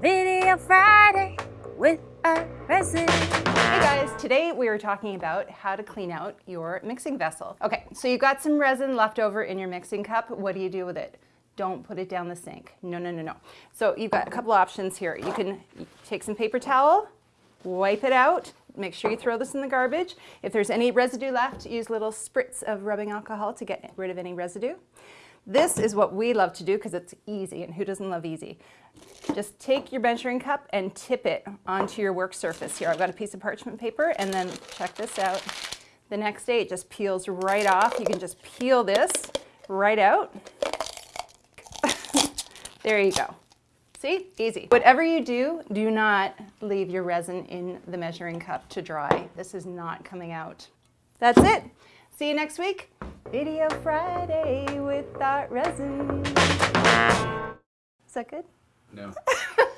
Video Friday with a resin. Hey guys, today we are talking about how to clean out your mixing vessel. Okay, so you've got some resin left over in your mixing cup. What do you do with it? Don't put it down the sink. No, no, no, no. So you've got a couple options here. You can take some paper towel, wipe it out, make sure you throw this in the garbage. If there's any residue left, use little spritz of rubbing alcohol to get rid of any residue. This is what we love to do because it's easy, and who doesn't love easy? Just take your measuring cup and tip it onto your work surface here. I've got a piece of parchment paper, and then check this out. The next day, it just peels right off. You can just peel this right out. there you go. See, easy. Whatever you do, do not leave your resin in the measuring cup to dry. This is not coming out. That's it. See you next week. Video Friday with that resin. Is that good? No.